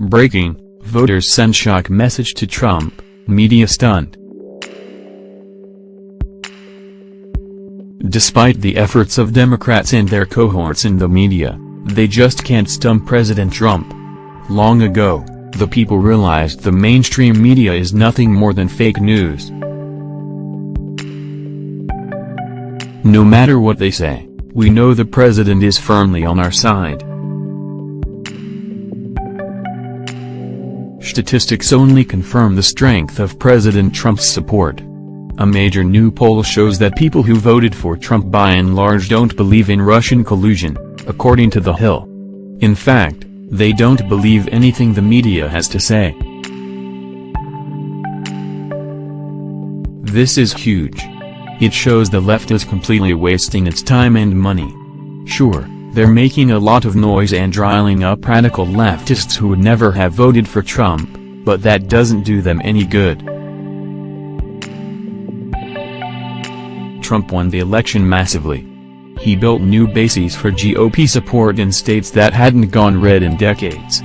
Breaking, voters send shock message to Trump, media stunt. Despite the efforts of Democrats and their cohorts in the media, they just can't stump President Trump. Long ago, the people realized the mainstream media is nothing more than fake news. No matter what they say, we know the president is firmly on our side. Statistics only confirm the strength of President Trump's support. A major new poll shows that people who voted for Trump by and large don't believe in Russian collusion, according to The Hill. In fact, they don't believe anything the media has to say. This is huge. It shows the left is completely wasting its time and money. Sure, they're making a lot of noise and riling up radical leftists who would never have voted for Trump, but that doesn't do them any good. Trump won the election massively. He built new bases for GOP support in states that hadn't gone red in decades.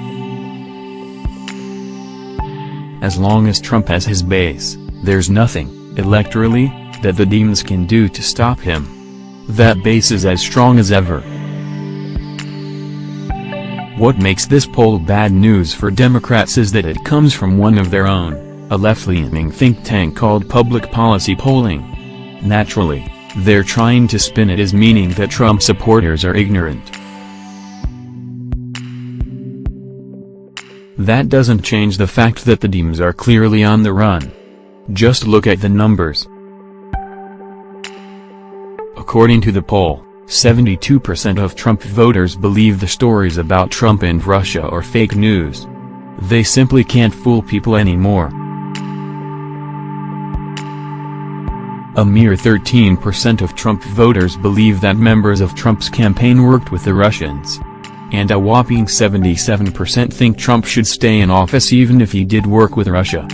As long as Trump has his base, there's nothing, electorally, that the demons can do to stop him. That base is as strong as ever. What makes this poll bad news for Democrats is that it comes from one of their own, a left-leaning think tank called Public Policy Polling. Naturally, they're trying to spin it as meaning that Trump supporters are ignorant. That doesn't change the fact that the Dems are clearly on the run. Just look at the numbers. According to the poll, 72% of Trump voters believe the stories about Trump and Russia are fake news. They simply can't fool people anymore. A mere 13% of Trump voters believe that members of Trump's campaign worked with the Russians. And a whopping 77% think Trump should stay in office even if he did work with Russia.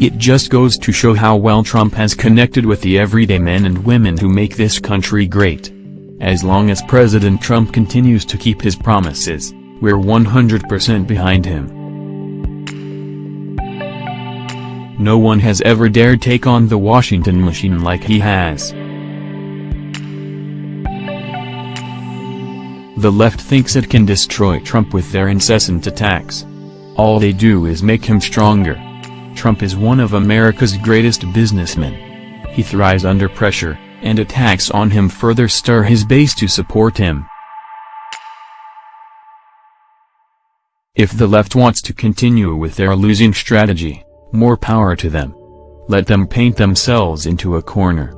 It just goes to show how well Trump has connected with the everyday men and women who make this country great. As long as President Trump continues to keep his promises, we're 100% behind him. No one has ever dared take on the Washington machine like he has. The left thinks it can destroy Trump with their incessant attacks. All they do is make him stronger. Trump is one of America's greatest businessmen. He thrives under pressure, and attacks on him further stir his base to support him. If the left wants to continue with their losing strategy, more power to them. Let them paint themselves into a corner.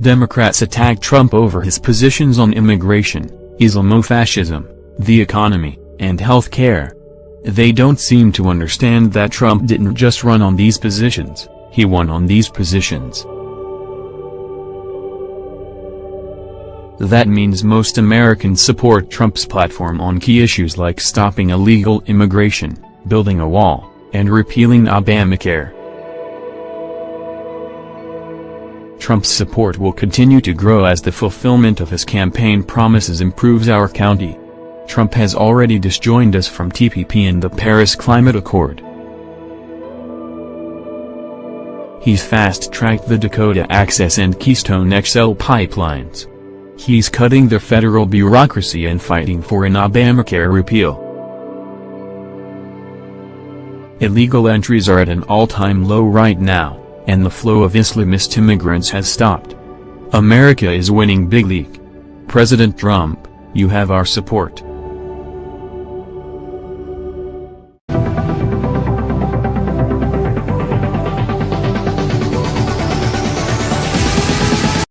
Democrats attack Trump over his positions on immigration, Islamofascism, the economy, and health care. They don't seem to understand that Trump didn't just run on these positions, he won on these positions. That means most Americans support Trump's platform on key issues like stopping illegal immigration, building a wall, and repealing Obamacare. Trump's support will continue to grow as the fulfillment of his campaign promises improves our county. Trump has already disjoined us from TPP and the Paris Climate Accord. He's fast-tracked the Dakota Access and Keystone XL pipelines. He's cutting the federal bureaucracy and fighting for an Obamacare repeal. Illegal entries are at an all-time low right now, and the flow of Islamist immigrants has stopped. America is winning big league. President Trump, you have our support.